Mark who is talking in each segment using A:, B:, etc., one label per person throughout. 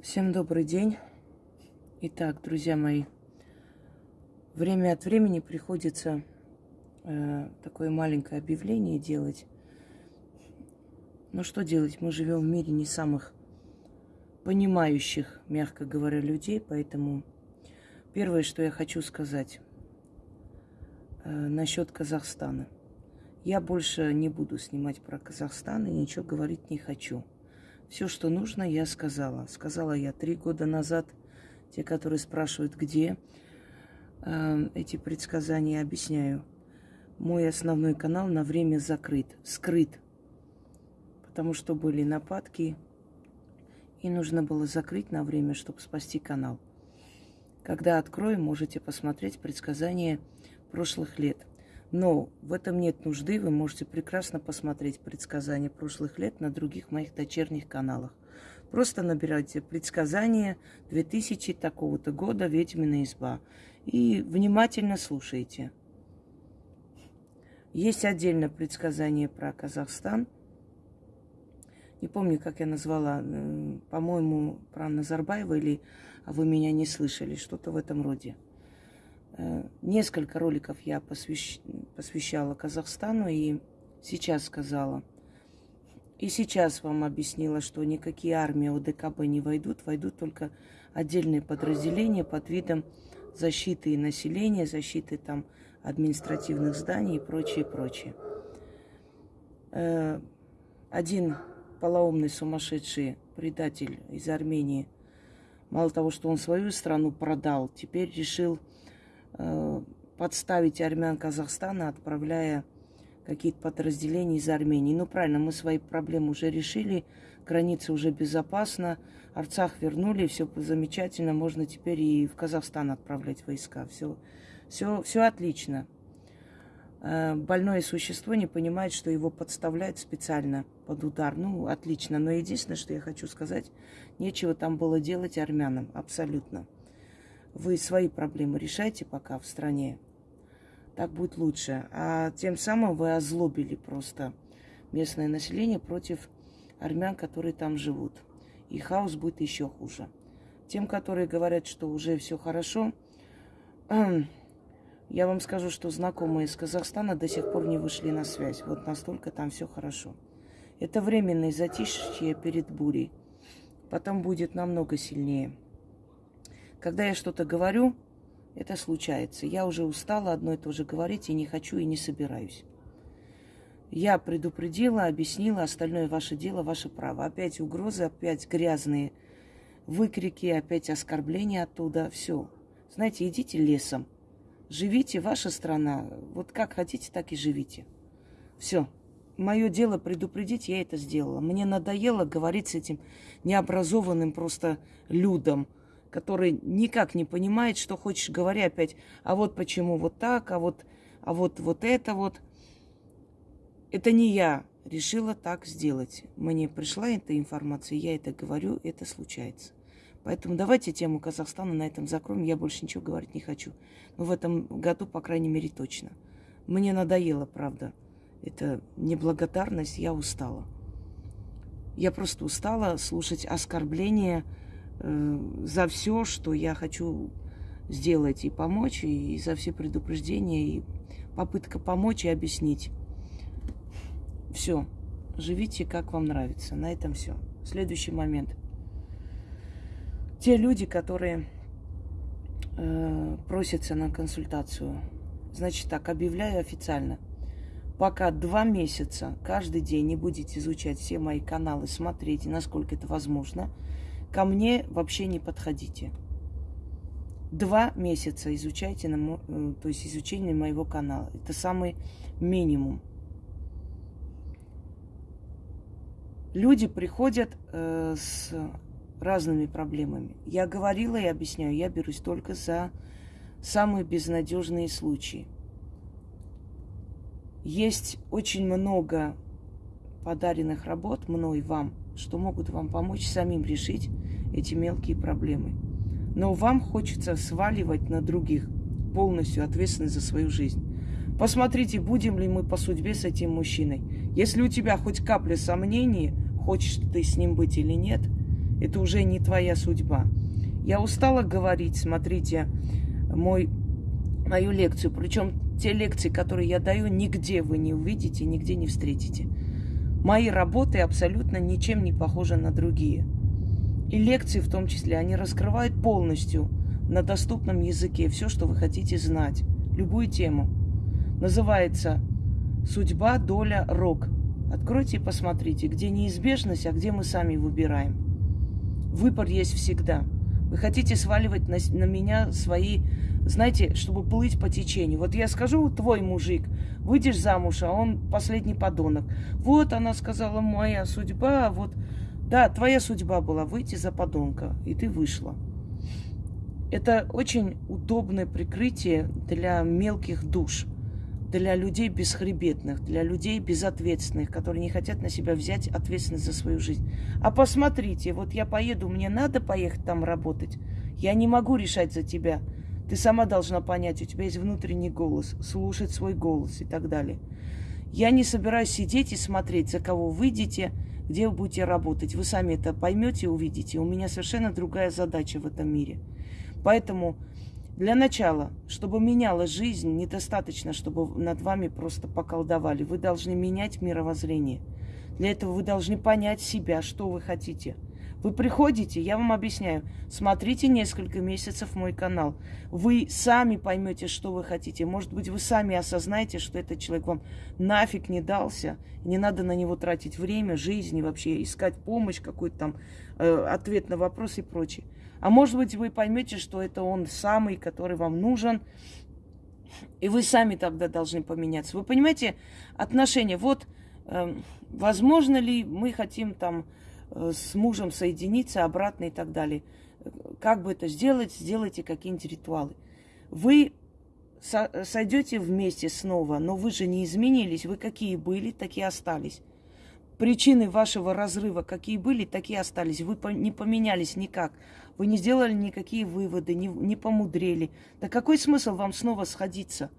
A: Всем добрый день. Итак, друзья мои, время от времени приходится э, такое маленькое объявление делать. Ну что делать? Мы живем в мире не самых понимающих, мягко говоря, людей, поэтому первое, что я хочу сказать э, насчет Казахстана. Я больше не буду снимать про Казахстан и ничего говорить не хочу. Все, что нужно, я сказала. Сказала я три года назад. Те, которые спрашивают, где э, эти предсказания, объясняю. Мой основной канал на время закрыт, скрыт. Потому что были нападки, и нужно было закрыть на время, чтобы спасти канал. Когда открою, можете посмотреть предсказания прошлых лет. Но в этом нет нужды. Вы можете прекрасно посмотреть предсказания прошлых лет на других моих дочерних каналах. Просто набирайте предсказания 2000 такого-то года «Ведьмина изба» и внимательно слушайте. Есть отдельно предсказание про Казахстан. Не помню, как я назвала, по-моему, про Назарбаева или «А вы меня не слышали», что-то в этом роде – Э, несколько роликов я посвящ... посвящала Казахстану и сейчас сказала. И сейчас вам объяснила, что никакие армии ОДКБ не войдут, войдут только отдельные подразделения под видом защиты населения, защиты там административных зданий и прочее, прочее. Э, один полоумный сумасшедший предатель из Армении, мало того, что он свою страну продал, теперь решил Э, подставить армян Казахстана, отправляя какие-то подразделения из Армении. Ну, правильно, мы свои проблемы уже решили, граница уже безопасна, Арцах вернули, все замечательно, можно теперь и в Казахстан отправлять войска. Все, все, все отлично. Э, больное существо не понимает, что его подставляют специально под удар. Ну, отлично. Но единственное, что я хочу сказать, нечего там было делать армянам. Абсолютно. Вы свои проблемы решайте пока в стране. Так будет лучше. А тем самым вы озлобили просто местное население против армян, которые там живут. И хаос будет еще хуже. Тем, которые говорят, что уже все хорошо, я вам скажу, что знакомые из Казахстана до сих пор не вышли на связь. Вот настолько там все хорошо. Это временное затишье перед бурей. Потом будет намного сильнее. Когда я что-то говорю, это случается. Я уже устала одно и то же говорить и не хочу и не собираюсь. Я предупредила, объяснила, остальное ваше дело, ваше право. Опять угрозы, опять грязные выкрики, опять оскорбления оттуда. Все. Знаете, идите лесом. Живите, ваша страна. Вот как хотите, так и живите. Все. Мое дело предупредить, я это сделала. Мне надоело говорить с этим необразованным просто людом – который никак не понимает, что хочешь, говоря опять, а вот почему вот так, а вот, а вот вот это вот. Это не я решила так сделать. Мне пришла эта информация, я это говорю, это случается. Поэтому давайте тему Казахстана на этом закроем. Я больше ничего говорить не хочу. Но в этом году, по крайней мере, точно. Мне надоело, правда. Это неблагодарность, я устала. Я просто устала слушать оскорбления, за все, что я хочу сделать и помочь, и за все предупреждения, и попытка помочь и объяснить. Все. Живите, как вам нравится. На этом все. Следующий момент. Те люди, которые э, просятся на консультацию, значит так, объявляю официально. Пока два месяца каждый день не будете изучать все мои каналы, смотреть, насколько это возможно – ко мне вообще не подходите. Два месяца изучайте, на, э, то есть изучение моего канала. Это самый минимум. Люди приходят э, с разными проблемами. Я говорила и объясняю, я берусь только за самые безнадежные случаи. Есть очень много подаренных работ мной вам – что могут вам помочь самим решить эти мелкие проблемы. Но вам хочется сваливать на других полностью ответственность за свою жизнь. Посмотрите, будем ли мы по судьбе с этим мужчиной. Если у тебя хоть капля сомнений, хочешь ты с ним быть или нет, это уже не твоя судьба. Я устала говорить, смотрите, мой, мою лекцию. Причем те лекции, которые я даю, нигде вы не увидите, нигде не встретите. Мои работы абсолютно ничем не похожи на другие. И лекции в том числе, они раскрывают полностью на доступном языке все, что вы хотите знать, любую тему. Называется «Судьба, доля, рок». Откройте и посмотрите, где неизбежность, а где мы сами выбираем. Выбор есть всегда. Вы хотите сваливать на, на меня свои, знаете, чтобы плыть по течению. Вот я скажу, твой мужик, выйдешь замуж, а он последний подонок. Вот она сказала, моя судьба, вот, да, твоя судьба была выйти за подонка, и ты вышла. Это очень удобное прикрытие для мелких душ, для людей бесхребетных, для людей безответственных, которые не хотят на себя взять ответственность за свою жизнь. А посмотрите, вот я поеду, мне надо поехать там работать. Я не могу решать за тебя. Ты сама должна понять, у тебя есть внутренний голос, слушать свой голос и так далее. Я не собираюсь сидеть и смотреть, за кого выйдете, где вы будете работать. Вы сами это поймете и увидите. У меня совершенно другая задача в этом мире. Поэтому для начала, чтобы меняла жизнь, недостаточно, чтобы над вами просто поколдовали. Вы должны менять мировоззрение. Для этого вы должны понять себя, что вы хотите – вы приходите, я вам объясняю, смотрите несколько месяцев мой канал. Вы сами поймете, что вы хотите. Может быть, вы сами осознаете, что этот человек вам нафиг не дался. Не надо на него тратить время, жизнь и вообще искать помощь, какой-то там э, ответ на вопрос и прочее. А может быть, вы поймете, что это он самый, который вам нужен, и вы сами тогда должны поменяться. Вы понимаете, отношения. Вот, э, возможно ли мы хотим там с мужем соединиться обратно и так далее. Как бы это сделать? Сделайте какие-нибудь ритуалы. Вы сойдете вместе снова, но вы же не изменились. Вы какие были, такие остались. Причины вашего разрыва какие были, такие остались. Вы не поменялись никак. Вы не сделали никакие выводы, не, не помудрели. Да какой смысл вам снова сходиться?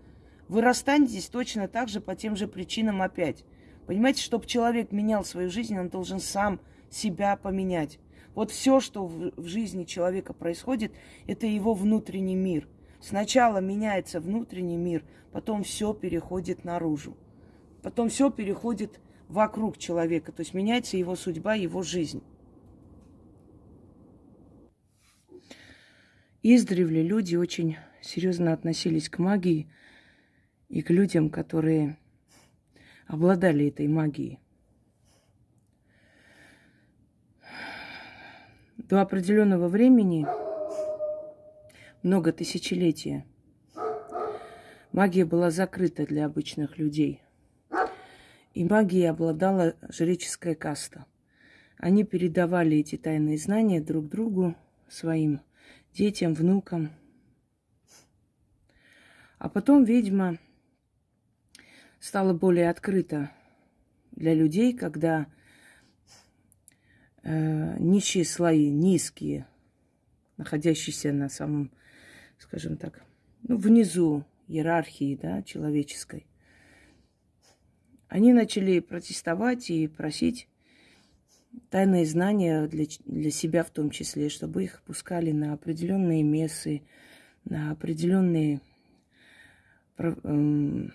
A: Вы расстанетесь точно так же по тем же причинам опять. Понимаете, чтобы человек менял свою жизнь, он должен сам себя поменять. Вот все, что в, жизни человека происходит, это его внутренний мир. Сначала меняется внутренний мир, потом все переходит наружу. Потом все переходит вокруг человека, то есть меняется его судьба, его жизнь. Издревле люди очень серьезно относились к магии и к людям, которые обладали этой магией. До определенного времени, много тысячелетия, магия была закрыта для обычных людей. И магией обладала жреческая каста. Они передавали эти тайные знания друг другу, своим детям, внукам. А потом ведьма стала более открыта для людей, когда э, нищие слои, низкие, находящиеся на самом, скажем так, ну, внизу иерархии да, человеческой, они начали протестовать и просить тайные знания для, для себя в том числе, чтобы их пускали на определенные мессы, на определенные эм,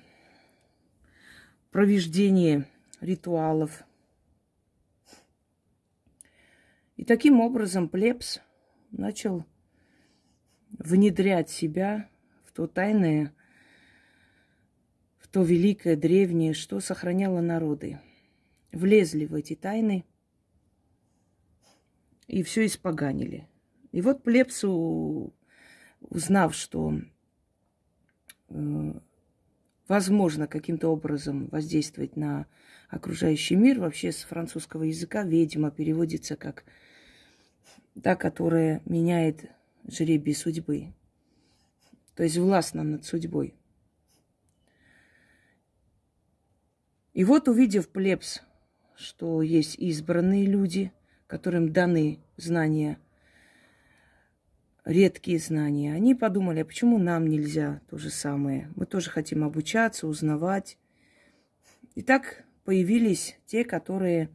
A: провеждения ритуалов, И таким образом плебс начал внедрять себя в то тайное, в то великое, древнее, что сохраняло народы. Влезли в эти тайны и все испоганили. И вот плебсу, узнав, что э, возможно каким-то образом воздействовать на окружающий мир, вообще с французского языка ведьма переводится как та, которая меняет жребий судьбы. То есть властна над судьбой. И вот увидев плебс, что есть избранные люди, которым даны знания, редкие знания, они подумали, а почему нам нельзя то же самое? Мы тоже хотим обучаться, узнавать. И так появились те, которые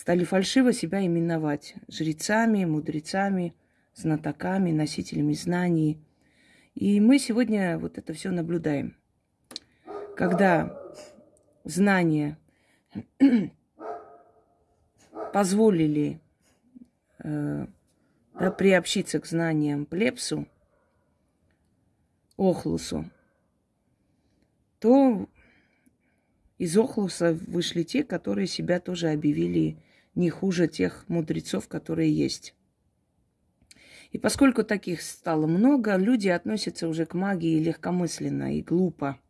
A: стали фальшиво себя именовать жрецами, мудрецами, знатоками, носителями знаний. И мы сегодня вот это все наблюдаем. Когда знания позволили э, да, приобщиться к знаниям плепсу, Охлусу, то из Охлуса вышли те, которые себя тоже объявили не хуже тех мудрецов, которые есть. И поскольку таких стало много, люди относятся уже к магии легкомысленно и глупо.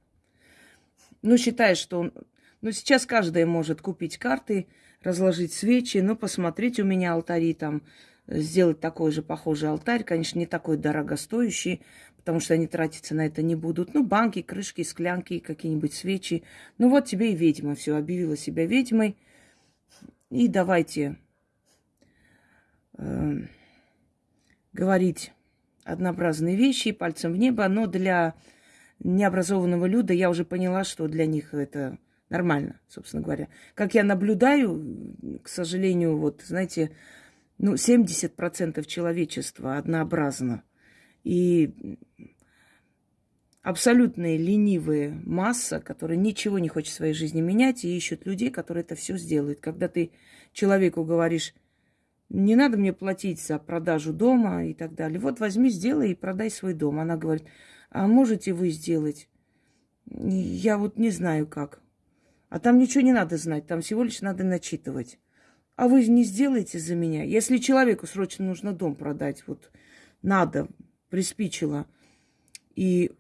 A: Ну, считая, что он... Ну, сейчас каждый может купить карты, разложить свечи, ну, посмотреть у меня алтари там, сделать такой же похожий алтарь, конечно, не такой дорогостоящий, потому что они тратиться на это не будут. Ну, банки, крышки, склянки, какие-нибудь свечи. Ну, вот тебе и ведьма все, объявила себя ведьмой. И давайте э, говорить однообразные вещи, пальцем в небо, но для необразованного люда я уже поняла, что для них это нормально, собственно говоря. Как я наблюдаю, к сожалению, вот, знаете, ну, 70% человечества однообразно. И абсолютная ленивая масса, которая ничего не хочет в своей жизни менять и ищут людей, которые это все сделают. Когда ты человеку говоришь, не надо мне платить за продажу дома и так далее. Вот возьми, сделай и продай свой дом. Она говорит, а можете вы сделать? Я вот не знаю как. А там ничего не надо знать, там всего лишь надо начитывать. А вы не сделаете за меня? Если человеку срочно нужно дом продать, вот надо, приспичило, и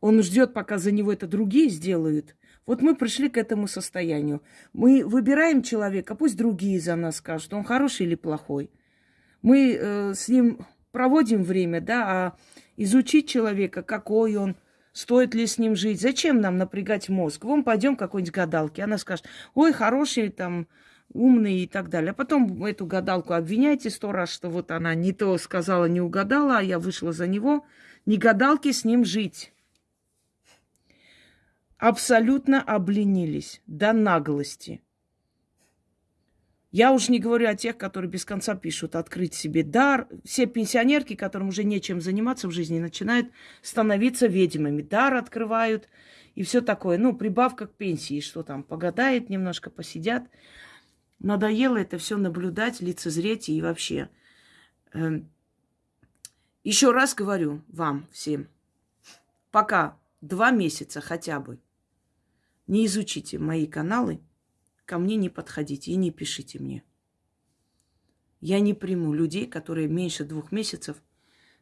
A: он ждет, пока за него это другие сделают. Вот мы пришли к этому состоянию. Мы выбираем человека, пусть другие за нас скажут, он хороший или плохой. Мы э, с ним проводим время, да, а изучить человека, какой он, стоит ли с ним жить, зачем нам напрягать мозг? Вон пойдем какой-нибудь гадалки, она скажет, ой, хороший там, умный и так далее. А потом эту гадалку обвиняйте сто раз, что вот она не то сказала, не угадала, а я вышла за него. Не гадалки с ним жить абсолютно обленились до наглости. Я уж не говорю о тех, которые без конца пишут открыть себе дар. Все пенсионерки, которым уже нечем заниматься в жизни, начинают становиться ведьмами. Дар открывают и все такое. Ну, прибавка к пенсии, что там, погадает немножко, посидят. Надоело это все наблюдать, лицезреть и вообще. Эм, Еще раз говорю вам всем, пока два месяца хотя бы не изучите мои каналы, ко мне не подходите и не пишите мне. Я не приму людей, которые меньше двух месяцев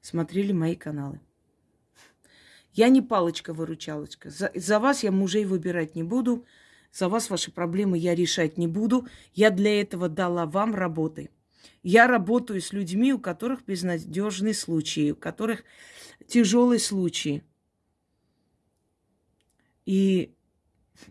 A: смотрели мои каналы. Я не палочка-выручалочка. За, за вас я мужей выбирать не буду. За вас ваши проблемы я решать не буду. Я для этого дала вам работы. Я работаю с людьми, у которых безнадежные случаи, у которых тяжелые случаи. И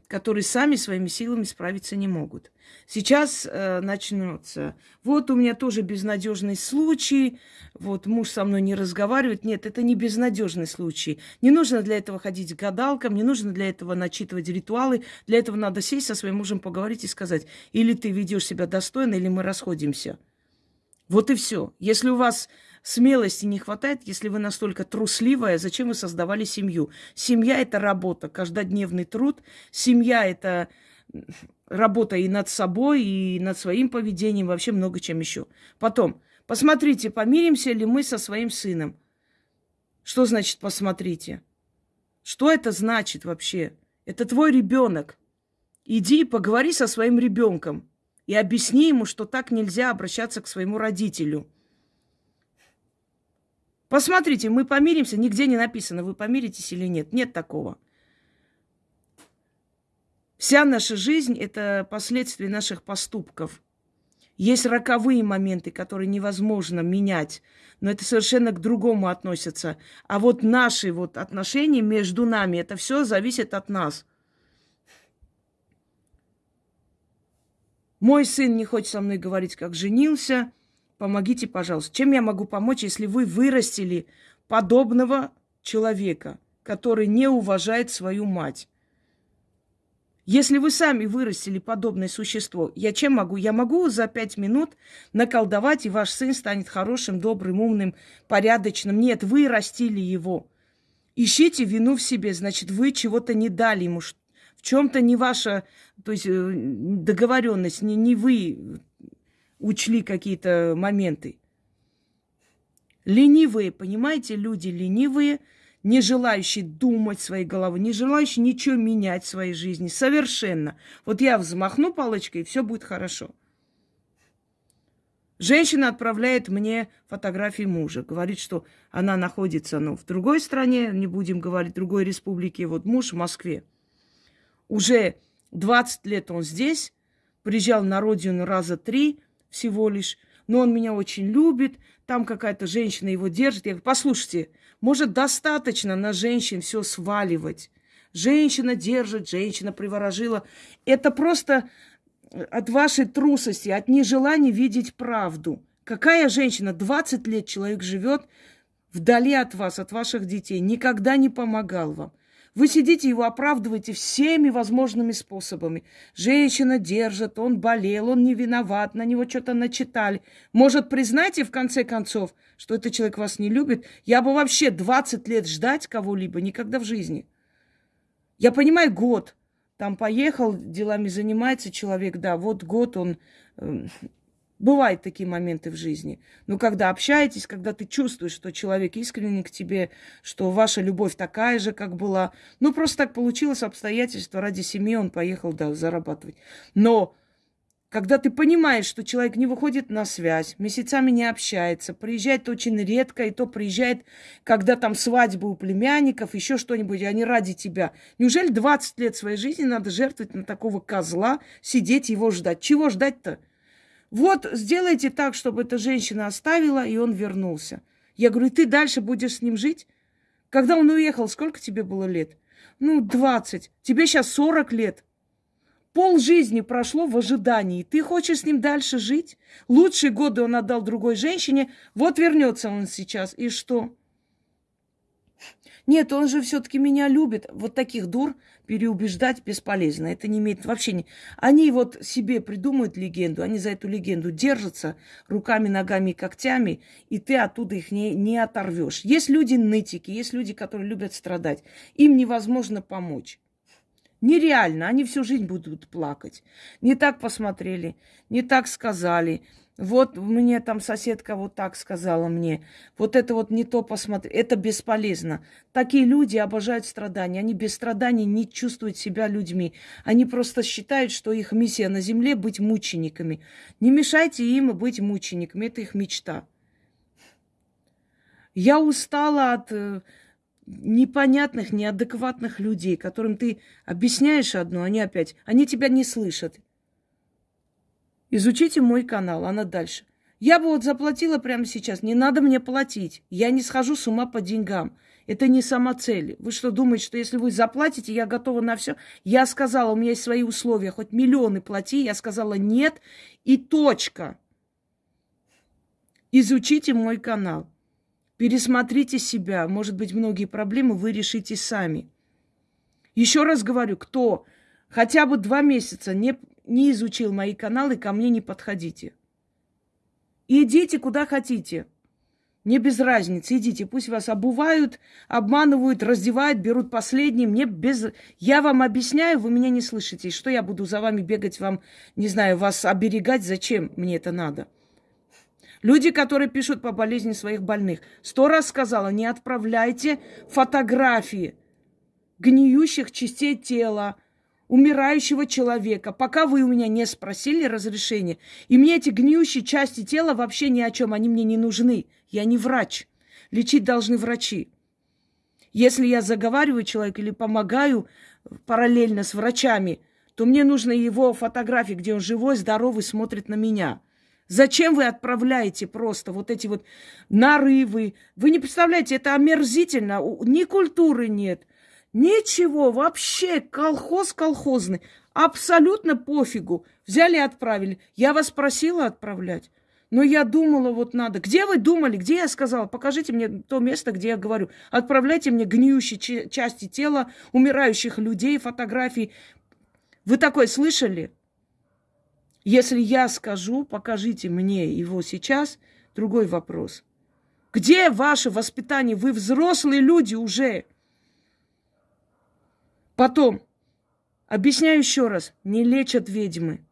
A: которые сами своими силами справиться не могут. Сейчас э, начнется. Вот у меня тоже безнадежный случай. Вот муж со мной не разговаривает. Нет, это не безнадежный случай. Не нужно для этого ходить к гадалкам, не нужно для этого начитывать ритуалы. Для этого надо сесть со своим мужем, поговорить и сказать, или ты ведешь себя достойно, или мы расходимся. Вот и все. Если у вас смелости не хватает, если вы настолько трусливая, зачем вы создавали семью? Семья – это работа, каждодневный труд. Семья – это работа и над собой, и над своим поведением, вообще много чем еще. Потом, посмотрите, помиримся ли мы со своим сыном. Что значит посмотрите? Что это значит вообще? Это твой ребенок. Иди и поговори со своим ребенком и объясни ему, что так нельзя обращаться к своему родителю – Посмотрите, мы помиримся, нигде не написано, вы помиритесь или нет. Нет такого. Вся наша жизнь – это последствия наших поступков. Есть роковые моменты, которые невозможно менять, но это совершенно к другому относятся. А вот наши вот отношения между нами, это все зависит от нас. Мой сын не хочет со мной говорить, как женился – Помогите, пожалуйста. Чем я могу помочь, если вы вырастили подобного человека, который не уважает свою мать? Если вы сами вырастили подобное существо, я чем могу? Я могу за пять минут наколдовать, и ваш сын станет хорошим, добрым, умным, порядочным. Нет, вы растили его. Ищите вину в себе, значит, вы чего-то не дали ему, в чем-то не ваша, то есть э, договоренность, не, не вы учли какие-то моменты. Ленивые, понимаете, люди ленивые – не желающий думать своей головой, не желающий ничего менять в своей жизни. Совершенно. Вот я взмахну палочкой, и все будет хорошо. Женщина отправляет мне фотографии мужа. Говорит, что она находится ну, в другой стране, не будем говорить, другой республике. Вот муж в Москве. Уже 20 лет он здесь, приезжал на родину раза три всего лишь, но он меня очень любит, там какая-то женщина его держит. Я говорю, послушайте, может, достаточно на женщин все сваливать. Женщина держит, женщина приворожила. Это просто от вашей трусости, от нежелания видеть правду. Какая женщина? 20 лет человек живет вдали от вас, от ваших детей, никогда не помогал вам. Вы сидите, его оправдываете всеми возможными способами. Женщина держит, он болел, он не виноват, на него что-то начитали. Может, признайте в конце концов, что этот человек вас не любит? Я бы вообще 20 лет ждать кого-либо никогда в жизни. Я понимаю, год. Там поехал, делами занимается человек, да, вот год он эм, Бывают такие моменты в жизни. Но когда общаетесь, когда ты чувствуешь, что человек искренне к тебе, что ваша любовь такая же, как была. Ну, просто так получилось обстоятельства. Ради семьи он поехал, да, зарабатывать. Но когда ты понимаешь, что человек не выходит на связь, месяцами не общается, приезжает очень редко, и то приезжает, когда там свадьба у племянников, еще что-нибудь, они ради тебя. Неужели 20 лет своей жизни надо жертвовать на такого козла, сидеть его ждать? Чего ждать-то? Вот сделайте так, чтобы эта женщина оставила, и он вернулся. Я говорю, ты дальше будешь с ним жить? Когда он уехал, сколько тебе было лет? Ну, 20. Тебе сейчас 40 лет. Пол жизни прошло в ожидании. Ты хочешь с ним дальше жить? Лучшие годы он отдал другой женщине. Вот вернется он сейчас. И что? Нет, он же все-таки меня любит. Вот таких дур переубеждать бесполезно. Это не имеет вообще... Не... Они вот себе придумают легенду, они за эту легенду держатся руками, ногами и когтями, и ты оттуда их не, не оторвешь. Есть люди нытики, есть люди, которые любят страдать. Им невозможно помочь. Нереально, они всю жизнь будут плакать. Не так посмотрели, не так сказали, вот мне там соседка вот так сказала мне. Вот это вот не то посмотри. Это бесполезно. Такие люди обожают страдания. Они без страданий не чувствуют себя людьми. Они просто считают, что их миссия на земле быть мучениками. Не мешайте им быть мучениками. Это их мечта. Я устала от э, непонятных, неадекватных людей, которым ты объясняешь одно, они опять, они тебя не слышат. Изучите мой канал, она дальше. Я бы вот заплатила прямо сейчас. Не надо мне платить. Я не схожу с ума по деньгам. Это не сама цель. Вы что думаете, что если вы заплатите, я готова на все? Я сказала, у меня есть свои условия. Хоть миллионы плати. Я сказала нет и точка. Изучите мой канал. Пересмотрите себя. Может быть, многие проблемы вы решите сами. Еще раз говорю, кто хотя бы два месяца не не изучил мои каналы, ко мне не подходите. Идите куда хотите. Мне без разницы, идите. Пусть вас обувают, обманывают, раздевают, берут последние. Мне без... Я вам объясняю, вы меня не слышите. Что я буду за вами бегать, вам, не знаю, вас оберегать? Зачем мне это надо? Люди, которые пишут по болезни своих больных. Сто раз сказала, не отправляйте фотографии гниющих частей тела, умирающего человека, пока вы у меня не спросили разрешения. И мне эти гниющие части тела вообще ни о чем, они мне не нужны. Я не врач. Лечить должны врачи. Если я заговариваю человека или помогаю параллельно с врачами, то мне нужны его фотографии, где он живой, здоровый, смотрит на меня. Зачем вы отправляете просто вот эти вот нарывы? Вы не представляете, это омерзительно. Ни культуры нет, Ничего, вообще колхоз колхозный. Абсолютно пофигу. Взяли и отправили. Я вас просила отправлять. Но я думала, вот надо. Где вы думали? Где я сказала? Покажите мне то место, где я говорю. Отправляйте мне гниющие части тела умирающих людей, фотографии. Вы такое слышали? Если я скажу, покажите мне его сейчас, другой вопрос. Где ваше воспитание? Вы взрослые люди уже. Потом, объясняю еще раз, не лечат ведьмы.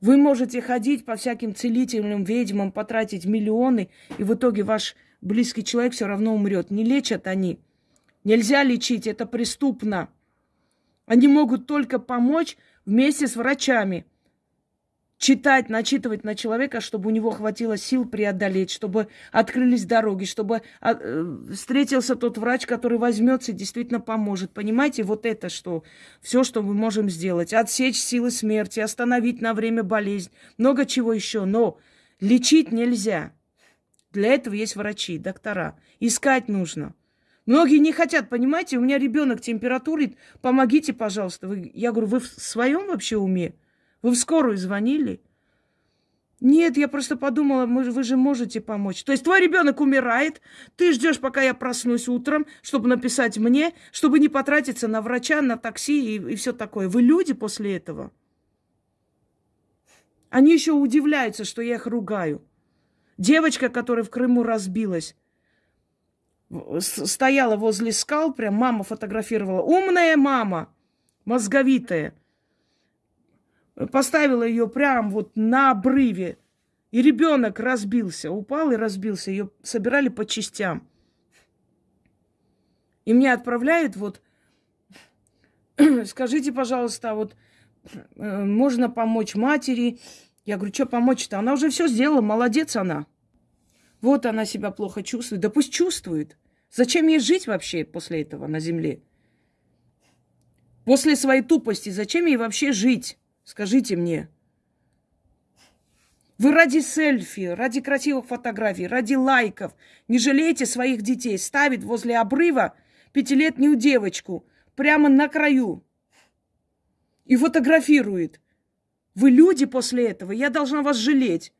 A: Вы можете ходить по всяким целительным ведьмам, потратить миллионы, и в итоге ваш близкий человек все равно умрет. Не лечат они. Нельзя лечить, это преступно. Они могут только помочь вместе с врачами. Читать, начитывать на человека, чтобы у него хватило сил преодолеть, чтобы открылись дороги, чтобы а, э, встретился тот врач, который возьмется и действительно поможет. Понимаете, вот это что? Все, что мы можем сделать. Отсечь силы смерти, остановить на время болезнь, много чего еще. Но лечить нельзя. Для этого есть врачи, доктора. Искать нужно. Многие не хотят, понимаете, у меня ребенок температурит, помогите, пожалуйста. Я говорю, вы в своем вообще уме? Вы в скорую звонили? Нет, я просто подумала, мы, вы же можете помочь. То есть твой ребенок умирает, ты ждешь, пока я проснусь утром, чтобы написать мне, чтобы не потратиться на врача, на такси и, и все такое. Вы люди после этого? Они еще удивляются, что я их ругаю. Девочка, которая в Крыму разбилась, стояла возле скал, прям мама фотографировала. Умная мама, мозговитая. Поставила ее прям вот на обрыве. И ребенок разбился, упал и разбился. Ее собирали по частям. И мне отправляют вот, скажите, пожалуйста, вот э, можно помочь матери, я говорю, что помочь-то? Она уже все сделала, молодец она. Вот она себя плохо чувствует. Да пусть чувствует. Зачем ей жить вообще после этого на земле? После своей тупости зачем ей вообще жить? Скажите мне. Вы ради селфи, ради красивых фотографий, ради лайков не жалеете своих детей, ставит возле обрыва пятилетнюю девочку прямо на краю и фотографирует. Вы люди после этого, я должна вас жалеть.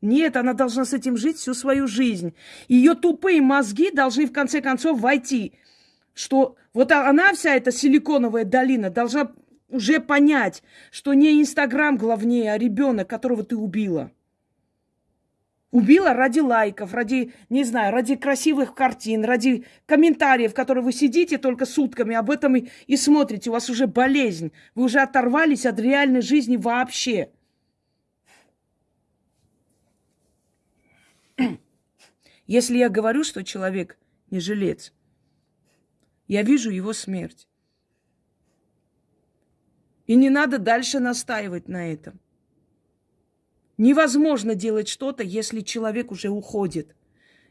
A: Нет, она должна с этим жить всю свою жизнь. Ее тупые мозги должны в конце концов войти, что вот она вся эта силиконовая долина должна уже понять, что не Инстаграм главнее, а ребенок, которого ты убила. Убила ради лайков, ради, не знаю, ради красивых картин, ради комментариев, которые вы сидите только сутками, об этом и, и смотрите. У вас уже болезнь. Вы уже оторвались от реальной жизни вообще. Если я говорю, что человек не жилец, я вижу его смерть. И не надо дальше настаивать на этом. Невозможно делать что-то, если человек уже уходит.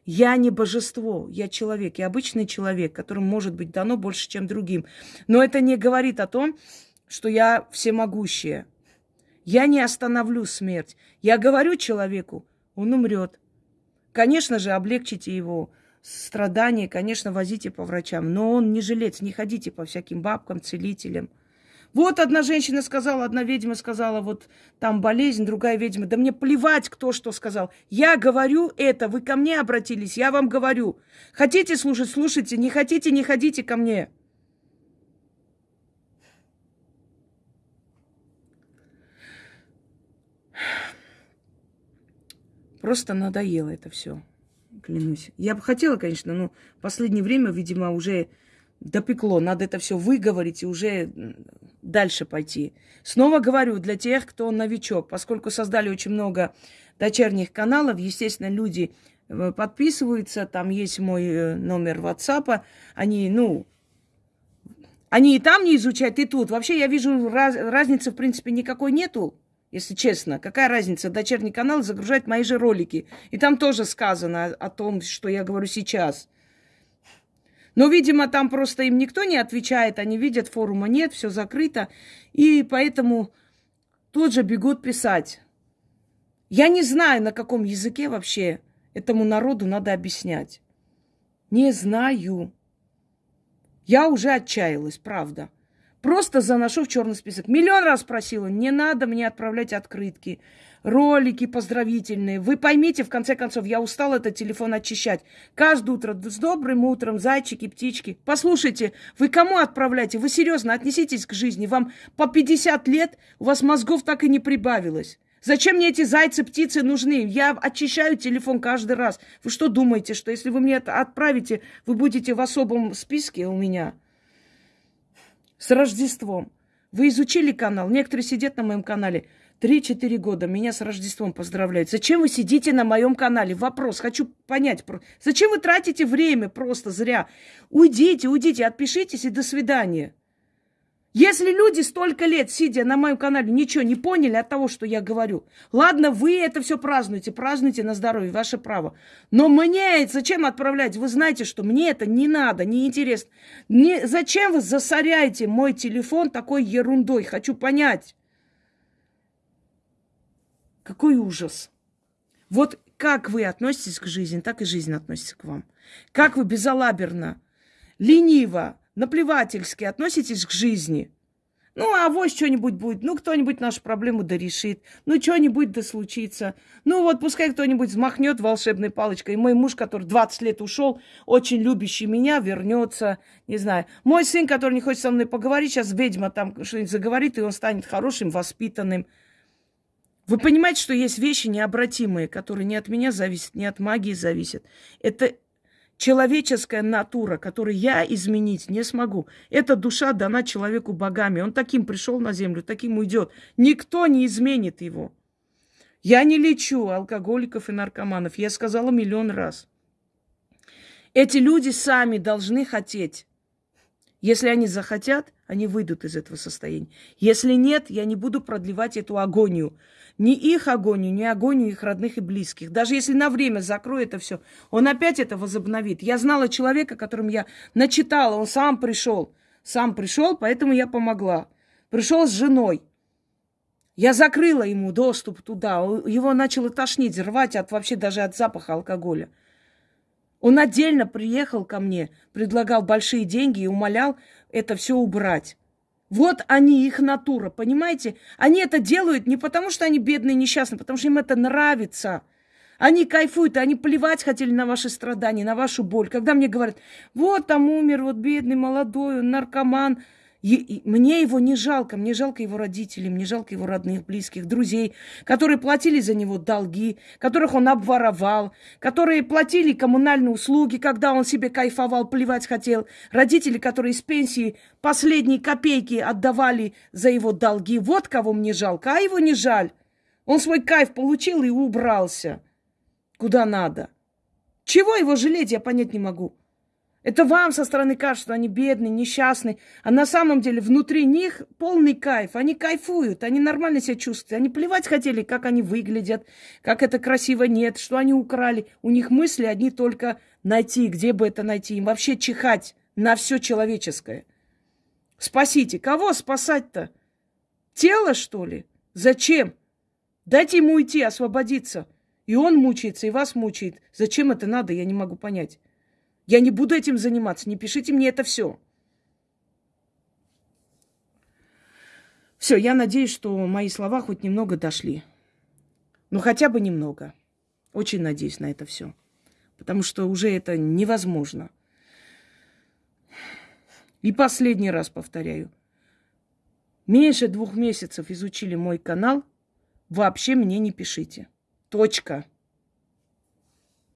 A: Я не божество, я человек, я обычный человек, которому может быть дано больше, чем другим. Но это не говорит о том, что я всемогущая. Я не остановлю смерть. Я говорю человеку, он умрет. Конечно же, облегчите его страдания, конечно, возите по врачам. Но он не жилец, не ходите по всяким бабкам, целителям. Вот одна женщина сказала, одна ведьма сказала, вот там болезнь, другая ведьма. Да мне плевать, кто что сказал. Я говорю это, вы ко мне обратились, я вам говорю. Хотите слушать, слушайте, не хотите, не ходите ко мне. Просто надоело это все, клянусь. Я бы хотела, конечно, но в последнее время, видимо, уже допекло. Надо это все выговорить и уже дальше пойти. Снова говорю, для тех, кто новичок, поскольку создали очень много дочерних каналов, естественно, люди э, подписываются, там есть мой э, номер WhatsApp, они, ну, они и там не изучают, и тут. Вообще я вижу, раз, разницы, в принципе, никакой нету, если честно. Какая разница? Дочерний канал загружает мои же ролики. И там тоже сказано о, о том, что я говорю сейчас. Но, видимо, там просто им никто не отвечает, они видят, форума нет, все закрыто, и поэтому тут же бегут писать. Я не знаю, на каком языке вообще этому народу надо объяснять. Не знаю. Я уже отчаялась, правда. Просто заношу в черный список. Миллион раз просила, не надо мне отправлять открытки, ролики поздравительные. Вы поймите, в конце концов, я устала этот телефон очищать. Каждое утро с добрым утром, зайчики, птички. Послушайте, вы кому отправляете? Вы серьезно отнеситесь к жизни. Вам по 50 лет, у вас мозгов так и не прибавилось. Зачем мне эти зайцы, птицы нужны? Я очищаю телефон каждый раз. Вы что думаете, что если вы мне это отправите, вы будете в особом списке у меня? С Рождеством. Вы изучили канал? Некоторые сидят на моем канале. Три-четыре года меня с Рождеством поздравляют. Зачем вы сидите на моем канале? Вопрос, хочу понять. Зачем вы тратите время просто зря? Уйдите, уйдите, отпишитесь и до свидания. Если люди столько лет, сидя на моем канале, ничего не поняли от того, что я говорю, ладно, вы это все празднуете, празднуйте на здоровье, ваше право. Но мне зачем отправлять? Вы знаете, что мне это не надо, не интересно. Не, зачем вы засоряете мой телефон такой ерундой? Хочу понять. Какой ужас. Вот как вы относитесь к жизни, так и жизнь относится к вам. Как вы безалаберно, лениво, наплевательски относитесь к жизни. Ну, а вот что-нибудь будет. Ну, кто-нибудь нашу проблему да решит. Ну, что-нибудь да случится. Ну, вот пускай кто-нибудь взмахнет волшебной палочкой. И мой муж, который 20 лет ушел, очень любящий меня, вернется. Не знаю. Мой сын, который не хочет со мной поговорить, сейчас ведьма там что-нибудь заговорит, и он станет хорошим, воспитанным. Вы понимаете, что есть вещи необратимые, которые не от меня зависят, не от магии зависят. Это человеческая натура, которую я изменить не смогу. Эта душа дана человеку богами. Он таким пришел на землю, таким уйдет. Никто не изменит его. Я не лечу алкоголиков и наркоманов. Я сказала миллион раз. Эти люди сами должны хотеть. Если они захотят, они выйдут из этого состояния. Если нет, я не буду продлевать эту агонию ни их агонию, ни агонию их родных и близких. Даже если на время закроет это все, он опять это возобновит. Я знала человека, которым я начитала, он сам пришел. Сам пришел, поэтому я помогла. Пришел с женой. Я закрыла ему доступ туда. Его начало тошнить, рвать от вообще даже от запаха алкоголя. Он отдельно приехал ко мне, предлагал большие деньги и умолял это все убрать. Вот они, их натура, понимаете? Они это делают не потому, что они бедные, несчастные, потому что им это нравится. Они кайфуют, они плевать хотели на ваши страдания, на вашу боль. Когда мне говорят, вот там умер, вот бедный, молодой, он наркоман – мне его не жалко, мне жалко его родителей, мне жалко его родных, близких, друзей, которые платили за него долги, которых он обворовал, которые платили коммунальные услуги, когда он себе кайфовал, плевать хотел, родители, которые из пенсии последние копейки отдавали за его долги. Вот кого мне жалко, а его не жаль. Он свой кайф получил и убрался куда надо. Чего его жалеть, я понять не могу. Это вам со стороны кажется, что они бедные, несчастные. А на самом деле внутри них полный кайф. Они кайфуют, они нормально себя чувствуют. Они плевать хотели, как они выглядят, как это красиво нет, что они украли. У них мысли одни только найти, где бы это найти. Им вообще чихать на все человеческое. Спасите. Кого спасать-то? Тело, что ли? Зачем? Дайте ему уйти, освободиться. И он мучается, и вас мучает. Зачем это надо, я не могу понять. Я не буду этим заниматься, не пишите мне это все. Все, я надеюсь, что мои слова хоть немного дошли. Ну, хотя бы немного. Очень надеюсь на это все. Потому что уже это невозможно. И последний раз повторяю. Меньше двух месяцев изучили мой канал, вообще мне не пишите. Точка.